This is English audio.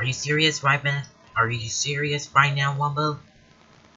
Are you serious right man? Are you serious right now, Wumbo?